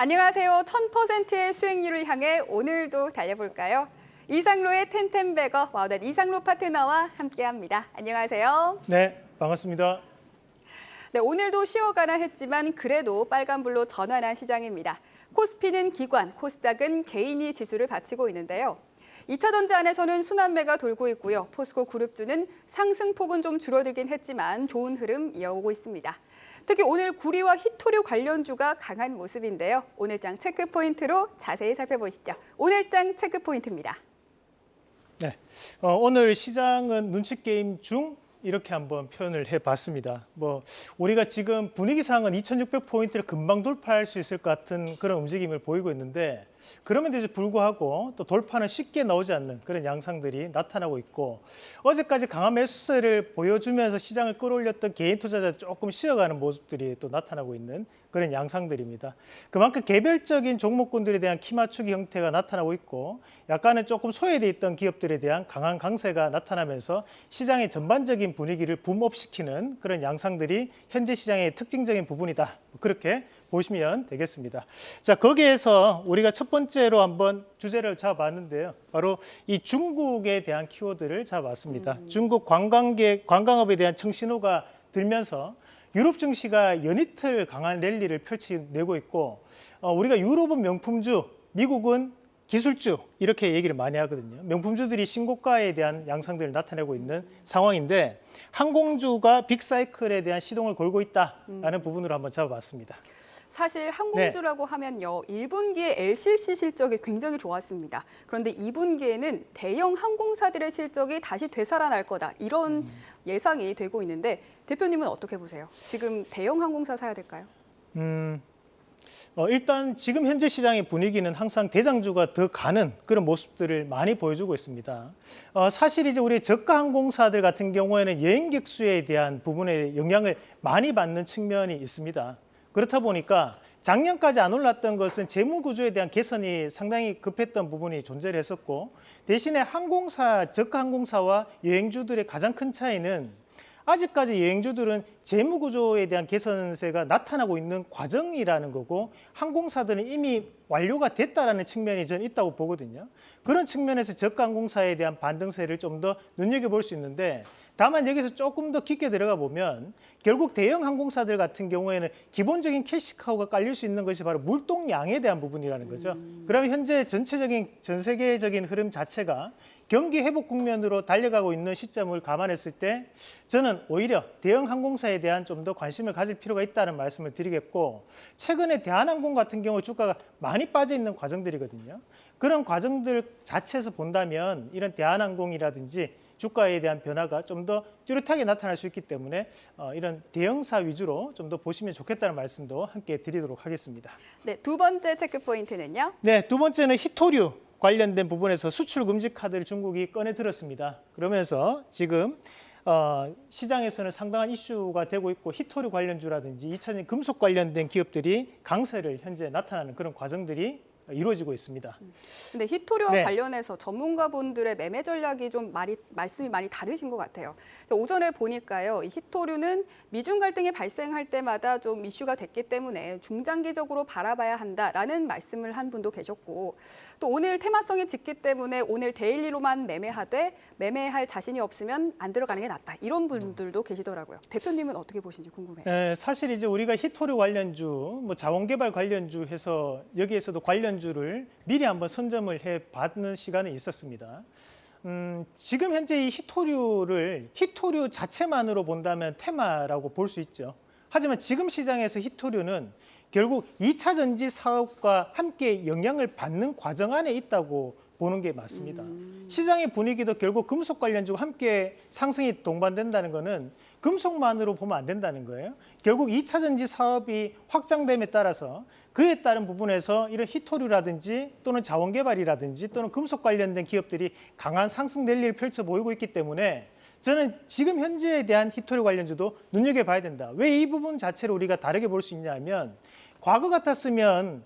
안녕하세요. 1000%의 수익률을 향해 오늘도 달려볼까요? 이상로의 텐텐베거 와우닷 이상로 파트너와 함께합니다. 안녕하세요. 네, 반갑습니다. 네, 오늘도 쉬어가나 했지만 그래도 빨간불로 전환한 시장입니다. 코스피는 기관, 코스닥은 개인이 지수를 바치고 있는데요. 2차 전지 안에서는 순환매가 돌고 있고요. 포스코 그룹주는 상승폭은 좀 줄어들긴 했지만 좋은 흐름 이어오고 있습니다. 특히 오늘 구리와 히토류 관련주가 강한 모습인데요. 오늘장 체크 포인트로 자세히 살펴보시죠. 오늘장 체크 포인트입니다. 네, 어, 오늘 시장은 눈치 게임 중 이렇게 한번 표현을 해봤습니다. 뭐 우리가 지금 분위기상은 2,600포인트를 금방 돌파할 수 있을 것 같은 그런 움직임을 보이고 있는데 그럼에도 불구하고 또 돌파는 쉽게 나오지 않는 그런 양상들이 나타나고 있고 어제까지 강한 매수세를 보여주면서 시장을 끌어올렸던 개인 투자자 조금 쉬어가는 모습들이 또 나타나고 있는 그런 양상들입니다. 그만큼 개별적인 종목군들에 대한 키 맞추기 형태가 나타나고 있고 약간은 조금 소외돼 있던 기업들에 대한 강한 강세가 나타나면서 시장의 전반적인 분위기를 붐업시키는 그런 양상들이 현재 시장의 특징적인 부분이다. 그렇게 보시면 되겠습니다. 자, 거기에서 우리가 첫 번째 로 한번 주제를 잡아봤는데요. 바로 이 중국에 대한 키워드를 잡아봤습니다. 음. 중국 관광객, 관광업에 대한 청신호가 들면서 유럽 증시가 연이틀 강한 랠리를 펼쳐내고 있고 어, 우리가 유럽은 명품주, 미국은 기술주 이렇게 얘기를 많이 하거든요. 명품주들이 신고가에 대한 양상들을 나타내고 있는 상황인데 항공주가 빅사이클에 대한 시동을 걸고 있다라는 음. 부분으로 한번 잡아봤습니다. 사실 항공주라고 네. 하면요. 1분기에 LCC 실적이 굉장히 좋았습니다. 그런데 2분기에는 대형 항공사들의 실적이 다시 되살아날 거다. 이런 음. 예상이 되고 있는데 대표님은 어떻게 보세요? 지금 대형 항공사 사야 될까요? 음, 어, 일단 지금 현재 시장의 분위기는 항상 대장주가 더 가는 그런 모습들을 많이 보여주고 있습니다. 어, 사실 이제 우리 저가 항공사들 같은 경우에는 여행객 수에 대한 부분에 영향을 많이 받는 측면이 있습니다. 그렇다 보니까 작년까지 안 올랐던 것은 재무 구조에 대한 개선이 상당히 급했던 부분이 존재를 했었고 대신에 항공사, 저가 항공사와 여행주들의 가장 큰 차이는 아직까지 여행주들은 재무 구조에 대한 개선세가 나타나고 있는 과정이라는 거고 항공사들은 이미 완료가 됐다라는 측면이 저는 있다고 보거든요. 그런 측면에서 저가 항공사에 대한 반등세를 좀 더 눈여겨볼 수 있는데 다만 여기서 조금 더 깊게 들어가 보면 결국 대형 항공사들 같은 경우에는 기본적인 캐시카우가 깔릴 수 있는 것이 바로 물동량에 대한 부분이라는 거죠. 음. 그러면 현재 전체적인 전 세계적인 흐름 자체가 경기 회복 국면으로 달려가고 있는 시점을 감안했을 때 저는 오히려 대형 항공사에 대한 좀 더 관심을 가질 필요가 있다는 말씀을 드리겠고 최근에 대한항공 같은 경우 주가가 많이 빠져 있는 과정들이거든요. 그런 과정들 자체에서 본다면 이런 대한항공이라든지 주가에 대한 변화가 좀 더 뚜렷하게 나타날 수 있기 때문에 어, 이런 대형사 위주로 좀 더 보시면 좋겠다는 말씀도 함께 드리도록 하겠습니다. 네, 두 번째 체크 포인트는요? 네, 두 번째는 히토류 관련된 부분에서 수출 금지 카드를 중국이 꺼내 들었습니다. 그러면서 지금 어, 시장에서는 상당한 이슈가 되고 있고 히토류 관련주라든지 2차전 금속 관련된 기업들이 강세를 현재 나타나는 그런 과정들이 이루어지고 있습니다. 근데 희토류와 네. 관련해서 전문가분들의 매매 전략이 좀 말이, 말씀이 많이 다르신 것 같아요. 오전에 보니까요. 이 희토류는 미중 갈등이 발생할 때마다 좀 이슈가 됐기 때문에 중장기적으로 바라봐야 한다라는 말씀을 한 분도 계셨고 또 오늘 테마성이 짙기 때문에 오늘 daily로만 매매하되 매매할 자신이 없으면 안 들어가는 게 낫다. 이런 분들도 계시더라고요. 대표님은 어떻게 보시는지 궁금해요. 네, 사실 이제 우리가 희토류 관련주, 뭐 자원개발 관련주 해서 여기에서도 관련 관련주를 미리 한번 선점을 해 봤는 시간이 있었습니다. 음, 지금 현재 이 히토류를 히토류 자체만으로 본다면 테마라고 볼 수 있죠. 하지만 지금 시장에서 히토류는 결국 2차 전지 사업과 함께 영향을 받는 과정 안에 있다고 보는 게 맞습니다. 음. 시장의 분위기도 결국 금속 관련주와 함께 상승이 동반된다는 것은 금속만으로 보면 안 된다는 거예요. 결국 2차 전지 사업이 확장됨에 따라서 그에 따른 부분에서 이런 히토류라든지 또는 자원개발이라든지 또는 금속 관련된 기업들이 강한 상승 랠리를 펼쳐 보이고 있기 때문에 저는 지금 현재에 대한 히토류 관련주도 눈여겨봐야 된다. 왜 이 부분 자체를 우리가 다르게 볼 수 있냐면 과거 같았으면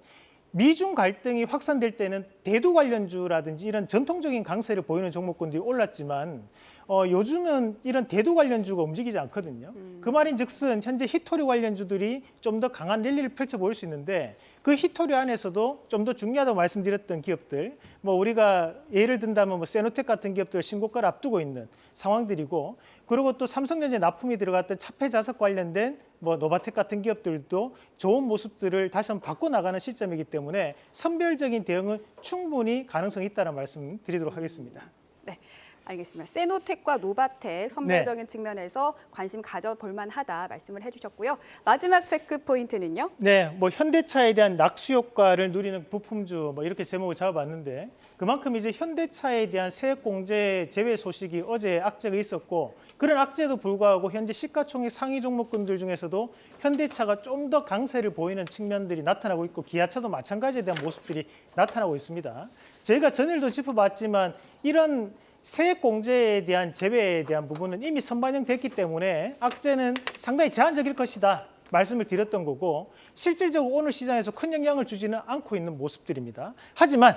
미중 갈등이 확산될 때는 대두 관련주라든지 이런 전통적인 강세를 보이는 종목군들이 올랐지만 어, 요즘은 이런 대두 관련주가 움직이지 않거든요. 음. 그 말인 즉슨 현재 히토류 관련주들이 좀 더 강한 랠리를 펼쳐 보일 수 있는데 그 히토리 안에서도 좀 더 중요하다고 말씀드렸던 기업들, 뭐 우리가 예를 든다면 뭐 세노텍 같은 기업들 신고가를 앞두고 있는 상황들이고, 그리고 또 삼성전자 납품이 들어갔던 차폐 자석 관련된 뭐 노바텍 같은 기업들도 좋은 모습들을 다시 한번 바꿔 나가는 시점이기 때문에 선별적인 대응은 충분히 가능성이 있다는 말씀 드리도록 하겠습니다. 알겠습니다. 세노텍과 노바텍 선별적인 측면에서 관심 가져볼 만하다 말씀을 해주셨고요. 마지막 체크 포인트는요. 네, 뭐 현대차에 대한 낙수 효과를 누리는 부품주 뭐 이렇게 제목을 잡아봤는데 그만큼 이제 현대차에 대한 세액 공제 제외 소식이 어제 악재가 있었고 그런 악재도 불구하고 현재 시가총액 상위 종목군들 중에서도 현대차가 좀 더 강세를 보이는 측면들이 나타나고 있고 기아차도 마찬가지에 대한 모습들이 나타나고 있습니다. 저희가 전일도 짚어봤지만 이런 세액 공제에 대한 제외에 대한 부분은 이미 선반영됐기 때문에 악재는 상당히 제한적일 것이다. 말씀을 드렸던 거고 실질적으로 오늘 시장에서 큰 영향을 주지는 않고 있는 모습들입니다. 하지만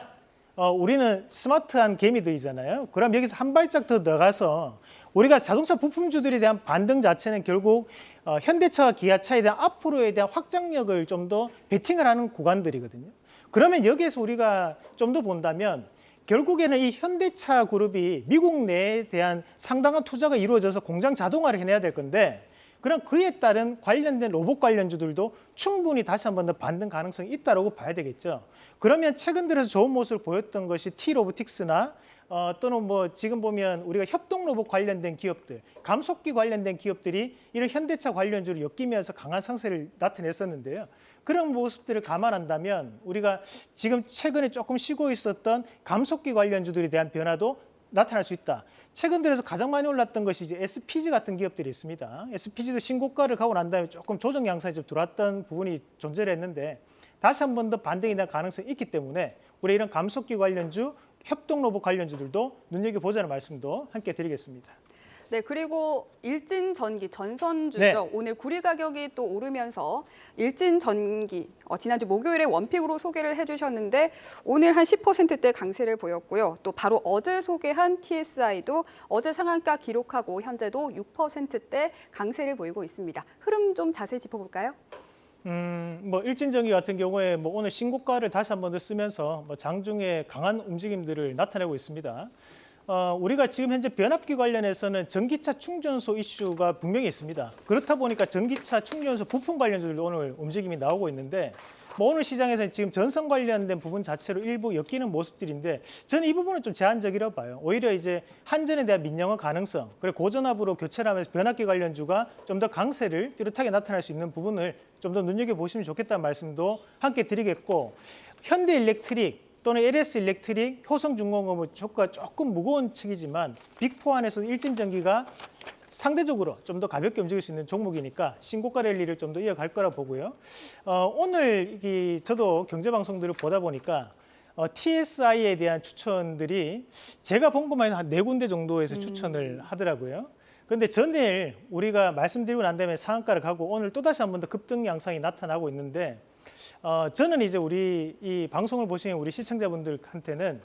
어, 우리는 스마트한 개미들이잖아요. 그럼 여기서 한 발짝 더 나가서 우리가 자동차 부품주들에 대한 반등 자체는 결국 어, 현대차와 기아차에 대한 앞으로에 대한 확장력을 좀 더 베팅을 하는 구간들이거든요. 그러면 여기에서 우리가 좀 더 본다면 결국에는 이 현대차 그룹이 미국 내에 대한 상당한 투자가 이루어져서 공장 자동화를 해내야 될 건데 그럼 그에 따른 관련된 로봇 관련주들도 충분히 다시 한 번 더 반등 가능성이 있다고 봐야 되겠죠. 그러면 최근 들어서 좋은 모습을 보였던 것이 T-로보틱스나 어, 또는 뭐 지금 보면 우리가 협동 로봇 관련된 기업들, 감속기 관련된 기업들이 이런 현대차 관련주를 엮이면서 강한 상세를 나타냈었는데요. 그런 모습들을 감안한다면 우리가 지금 최근에 조금 쉬고 있었던 감속기 관련주들에 대한 변화도 나타날 수 있다. 최근 들어서 가장 많이 올랐던 것이 이제 SPG 같은 기업들이 있습니다. SPG도 신고가를 가고 난 다음에 조금 조정 양상이 좀 들어왔던 부분이 존재를 했는데 다시 한 번 더 반등에 대한 가능성이 있기 때문에 우리 이런 감속기 관련주, 협동 로봇 관련주들도 눈여겨보자는 말씀도 함께 드리겠습니다. 네, 그리고 일진 전기 전선주죠. 네. 오늘 구리 가격이 또 오르면서 일진 전기 어, 지난주 목요일에 원픽으로 소개를 해주셨는데 오늘 한 10%대 강세를 보였고요. 또 바로 어제 소개한 TSI도 어제 상한가 기록하고 현재도 6%대 강세를 보이고 있습니다. 흐름 좀 자세히 짚어볼까요? 음, 뭐 일진전기 같은 경우에 뭐 오늘 신고가를 다시 한 번 더 쓰면서 뭐 장중에 강한 움직임들을 나타내고 있습니다. 어, 우리가 지금 현재 변압기 관련해서는 전기차 충전소 이슈가 분명히 있습니다. 그렇다 보니까 전기차 충전소 부품 관련주들도 오늘 움직임이 나오고 있는데 뭐 오늘 시장에서 지금 전선 관련된 부분 자체로 일부 엮이는 모습들인데 저는 이 부분은 좀 제한적이라고 봐요. 오히려 이제 한전에 대한 민영화 가능성, 그리고 고전압으로 교체를 하면서 변압기 관련주가 좀 더 강세를 뚜렷하게 나타날 수 있는 부분을 좀 더 눈여겨보시면 좋겠다는 말씀도 함께 드리겠고 현대 일렉트릭 또는 LS 일렉트릭, 효성중공업은 조가 조금 무거운 측이지만 빅4 안에서 일진전기가 상대적으로 좀 더 가볍게 움직일 수 있는 종목이니까 신고가 랠리를 좀 더 이어갈 거라 보고요. 어, 오늘 이 저도 경제 방송들을 보다 보니까 어, TSI에 대한 추천들이 제가 본 것만 해도 한 네 군데 정도에서 추천을 하더라고요. 근데 전일 우리가 말씀드리고 난 다음에 상한가를 가고 오늘 또다시 한 번 더 급등 양상이 나타나고 있는데 어, 저는 이제 우리 이 방송을 보시는 우리 시청자분들한테는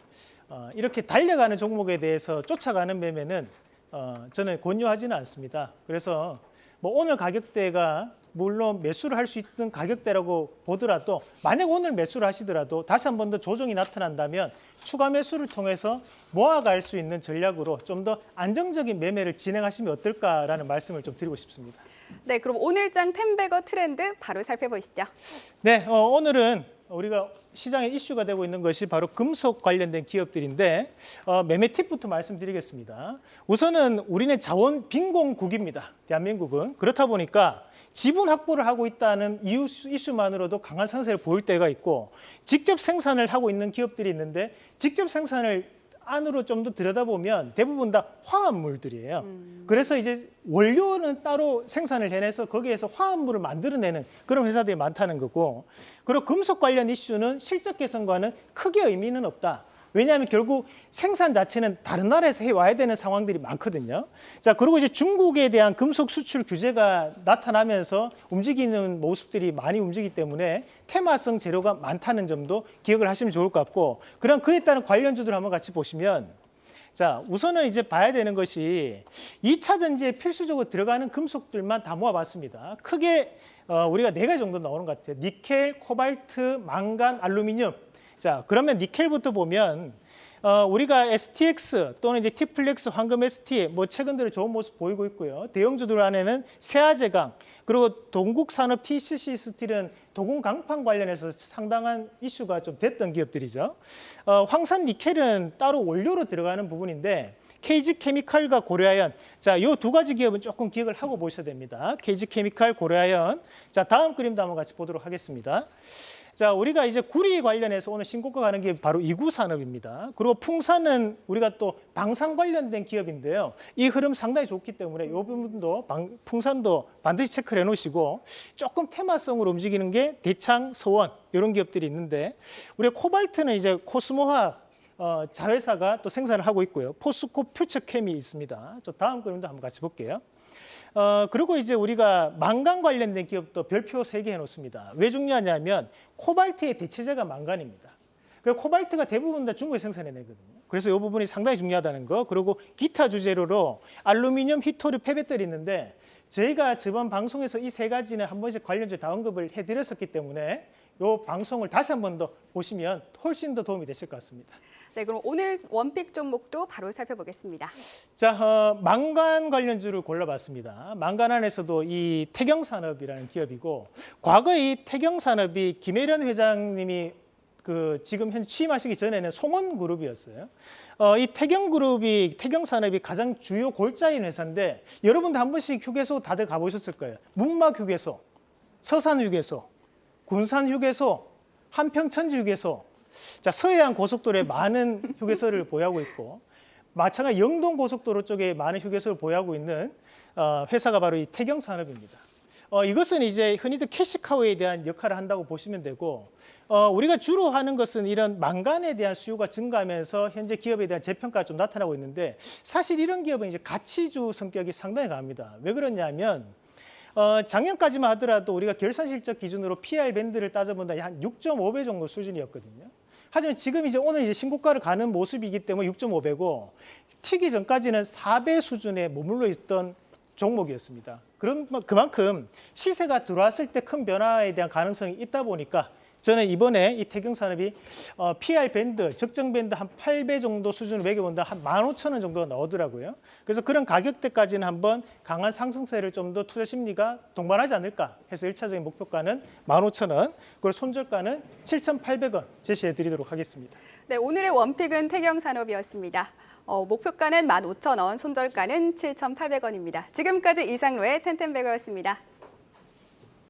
어, 이렇게 달려가는 종목에 대해서 쫓아가는 매매는 어, 저는 권유하지는 않습니다. 그래서 뭐 오늘 가격대가 물론 매수를 할 수 있는 가격대라고 보더라도 만약 오늘 매수를 하시더라도 다시 한 번 더 조정이 나타난다면 추가 매수를 통해서 모아갈 수 있는 전략으로 좀 더 안정적인 매매를 진행하시면 어떨까라는 말씀을 좀 드리고 싶습니다. 네, 그럼 오늘장 텐베거 트렌드 바로 살펴보시죠. 네, 어, 오늘은 우리가 시장에 이슈가 되고 있는 것이 바로 금속 관련된 기업들인데 어, 매매 팁부터 말씀드리겠습니다. 우선은 우리는 자원 빈곤국입니다. 대한민국은 그렇다 보니까 지분 확보를 하고 있다는 이유 이슈만으로도 강한 상세를 보일 때가 있고 직접 생산을 하고 있는 기업들이 있는데 직접 생산을 안으로 좀 더 들여다보면 대부분 다 화합물들이에요. 그래서 이제 원료는 따로 생산을 해내서 거기에서 화합물을 만들어내는 그런 회사들이 많다는 거고 그리고 금속 관련 이슈는 실적 개선과는 크게 의미는 없다. 왜냐하면 결국 생산 자체는 다른 나라에서 해와야 되는 상황들이 많거든요. 자, 그리고 이제 중국에 대한 금속 수출 규제가 나타나면서 움직이는 모습들이 많이 움직이기 때문에 테마성 재료가 많다는 점도 기억을 하시면 좋을 것 같고, 그럼 그에 따른 관련주들 한번 같이 보시면 자, 우선은 이제 봐야 되는 것이 2차 전지에 필수적으로 들어가는 금속들만 다 모아봤습니다. 크게 어, 우리가 네 가지 정도 나오는 것 같아요. 니켈, 코발트, 망간, 알루미늄. 자, 그러면 니켈부터 보면 어, 우리가 STX 또는 이제 T플렉스, 황금 ST 뭐 최근 들어 좋은 모습 보이고 있고요. 대형주들 안에는 세아제강 그리고 동국산업 TCC 스틸은 도금 강판 관련해서 상당한 이슈가 좀 됐던 기업들이죠. 어, 황산 니켈은 따로 원료로 들어가는 부분인데 KG 케미칼과 고려아연. 자, 이두 가지 기업은 조금 기억을 하고 보셔야 됩니다. KG 케미칼, 고려아연. 자, 다음 그림도 한번 같이 보도록 하겠습니다. 자, 우리가 이제 구리 관련해서 오늘 신고가 가는 게 바로 이구 산업입니다. 그리고 풍산은 우리가 또 방산 관련된 기업인데요. 이 흐름 상당히 좋기 때문에 이 부분도 방- 풍산도 반드시 체크를 해 놓으시고 조금 테마성으로 움직이는 게 대창, 서원 이런 기업들이 있는데 우리 코발트는 이제 코스모화학 어, 자회사가 또 생산을 하고 있고요. 포스코 퓨처엠이 있습니다. 저 다음 그림도 한번 같이 볼게요. 어, 그리고 이제 우리가 망간 관련된 기업도 별표 세 개 해놓습니다. 왜 중요하냐면 코발트의 대체제가 망간입니다. 그 코발트가 대부분 다 중국에 생산해내거든요. 그래서 이 부분이 상당히 중요하다는 거. 그리고 기타 주재료로 알루미늄, 희토류, 폐배터리 있는데 저희가 저번 방송에서 이 세 가지는 한 번씩 관련주 다 언급을 해드렸었기 때문에 이 방송을 다시 한 번 더 보시면 훨씬 더 도움이 되실 것 같습니다. 네, 그럼 오늘 원픽 종목도 바로 살펴보겠습니다. 자, 어, 망간 관련주를 골라봤습니다. 망간 안에서도 이 태경산업이라는 기업이고 과거 이 태경산업이 김혜련 회장님이 그 지금 현재 취임하시기 전에는 송원그룹이었어요. 어, 이 태경그룹이 태경산업이 가장 주요 골자인 회사인데 여러분도 한 번씩 휴게소 다들 가보셨을 거예요. 문막 휴게소, 서산 휴게소, 군산 휴게소, 한평천지 휴게소. 자, 서해안 고속도로에 많은 휴게소를 보유하고 있고 마찬가지 영동 고속도로 쪽에 많은 휴게소를 보유하고 있는 어, 회사가 바로 이 태경산업입니다. 어, 이것은 이제 흔히들 캐시카우에 대한 역할을 한다고 보시면 되고 어, 우리가 주로 하는 것은 이런 망간에 대한 수요가 증가하면서 현재 기업에 대한 재평가가 좀 나타나고 있는데 사실 이런 기업은 이제 가치주 성격이 상당히 강합니다. 왜 그러냐면 어, 작년까지만 하더라도 우리가 결산 실적 기준으로 PR 밴드를 따져본다 한 6.5배 정도 수준이었거든요. 하지만 지금 이제 오늘 이제 신고가를 가는 모습이기 때문에 6.5배고 튀기 전까지는 4배 수준에 머물러 있던 종목이었습니다. 그럼 그만큼 시세가 들어왔을 때 큰 변화에 대한 가능성이 있다 보니까 저는 이번에 이 태경산업이 어, PR 밴드, 적정 밴드 한 8배 정도 수준을 매겨본다 한 15,000원 정도가 나오더라고요. 그래서 그런 가격대까지는 한번 강한 상승세를 좀 더 투자 심리가 동반하지 않을까 해서 일차적인 목표가는 15,000원, 그리고 손절가는 7,800원 제시해 드리도록 하겠습니다. 네, 오늘의 원픽은 태경산업이었습니다. 어, 목표가는 15,000원, 손절가는 7,800원입니다. 지금까지 이상로의 텐텐베거였습니다.